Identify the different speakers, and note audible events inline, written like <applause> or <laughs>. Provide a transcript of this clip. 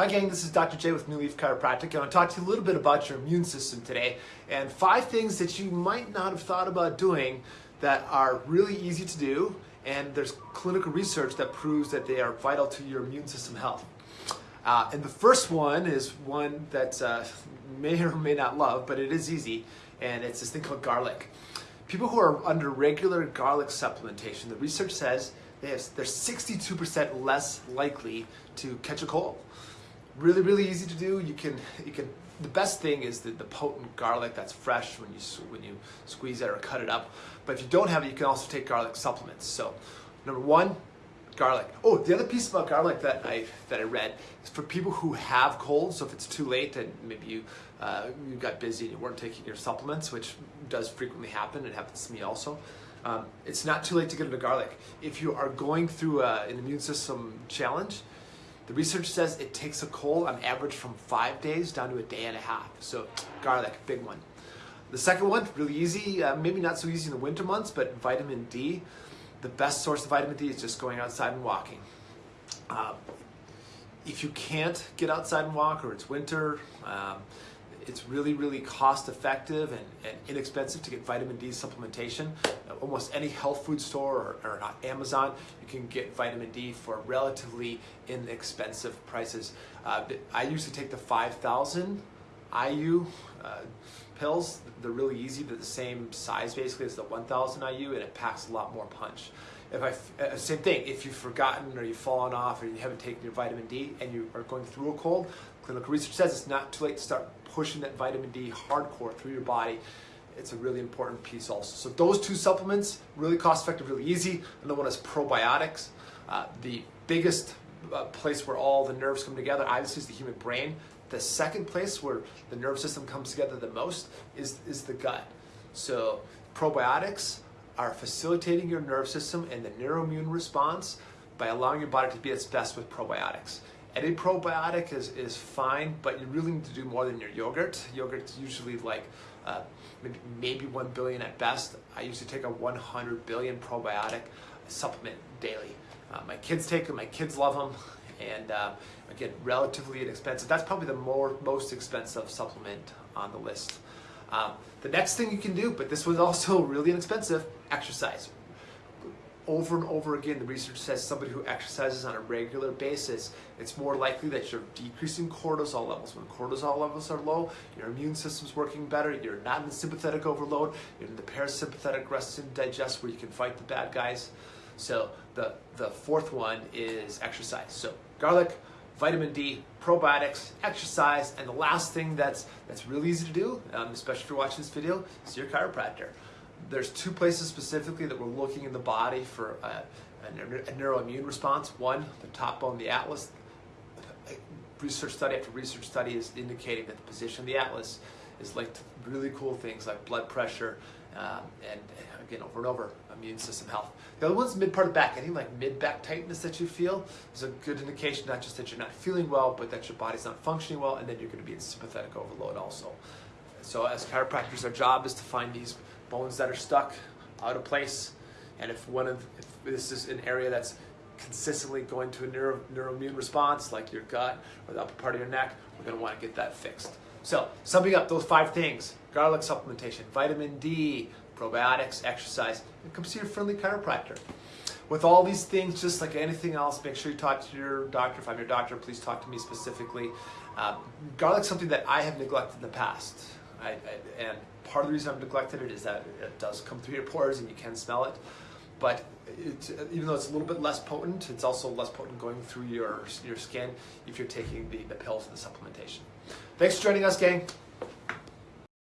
Speaker 1: Hi gang, this is Dr. J with New Leaf Chiropractic. I want to talk to you a little bit about your immune system today and five things that you might not have thought about doing that are really easy to do and there's clinical research that proves that they are vital to your immune system health. Uh, and the first one is one that uh, may or may not love, but it is easy, and it's this thing called garlic. People who are under regular garlic supplementation, the research says they have, they're 62% less likely to catch a cold. Really, really easy to do. You can, you can. The best thing is the, the potent garlic that's fresh when you when you squeeze it or cut it up. But if you don't have it, you can also take garlic supplements. So, number one, garlic. Oh, the other piece about garlic that I that I read is for people who have colds. So if it's too late and maybe you uh, you got busy and you weren't taking your supplements, which does frequently happen. It happens to me also. Um, it's not too late to get into garlic. If you are going through a, an immune system challenge, the research says it takes a cold on average from five days down to a day and a half. So garlic, big one. The second one, really easy, uh, maybe not so easy in the winter months, but vitamin D. The best source of vitamin D is just going outside and walking. Uh, if you can't get outside and walk or it's winter, um, it's really, really cost effective and, and, inexpensive to get vitamin D supplementation. Uh, almost any health food store or, or Amazon, you can get vitamin D for relatively inexpensive prices. Uh, I used to take the 5,000 IU uh, pills. They're really easy. They're the same size basically as the 1000 IU and it packs a lot more punch. If I, uh, same thing, if you've forgotten or you've fallen off or you haven't taken your vitamin D and you are going through a cold, clinical research says it's not too late to start pushing that vitamin D hardcore through your body. It's a really important piece also. So those two supplements, really cost effective, really easy. Another one is probiotics. Uh, the biggest uh, place where all the nerves come together, obviously, is the human brain. The second place where the nerve system comes together the most is, is the gut. So probiotics are facilitating your nerve system and the neuroimmune response by allowing your body to be its best with probiotics. Any probiotic is, is fine, but you really need to do more than your yogurt. Yogurt's usually like uh, maybe, maybe 1 billion at best. I usually take a 100 billion probiotic supplement daily. Uh, my kids take them, my kids love them, and uh, again, relatively inexpensive. That's probably the more most expensive supplement on the list. Um, the next thing you can do, but this was also <laughs> really inexpensive, exercise. Over and over again, the research says somebody who exercises on a regular basis, it's more likely that you're decreasing cortisol levels. When cortisol levels are low, your immune system's working better, you're not in sympathetic overload, you're in the parasympathetic rest and digest where you can fight the bad guys. So the, the fourth one is exercise. So garlic, vitamin D, probiotics, exercise, and the last thing that's, that's really easy to do, um, especially if you're watching this video, is your chiropractor. There's two places specifically that we're looking in the body for a, a, a neuroimmune response. One, the top bone, the atlas. Research study after research study is indicating that the position of the atlas is linked to really cool things like blood pressure, um, and again, over and over, immune system health. The other one's mid part of the back. Anything like mid back tightness that you feel is a good indication not just that you're not feeling well, but that your body's not functioning well, and then you're to be in sympathetic overload also. So as chiropractors, our job is to find these bones that are stuck, out of place, and if one of if this is an area that's consistently going to a neuro, neuroimmune response, like your gut or the upper part of your neck, we're going to want to get that fixed. So, summing up those five things garlic supplementation, vitamin D, probiotics, exercise, and come see your friendly chiropractor. With all these things, just like anything else, make sure you talk to your doctor. If I'm your doctor, please talk to me specifically. Uh, garlic's something that I have neglected in the past. I, I, and part of the reason I've neglected it is that it does come through your pores and you can smell it. But even though it's a little bit less potent, it's also less potent going through your, your skin if you're taking the, the pills and the supplementation. Thanks for joining us, gang.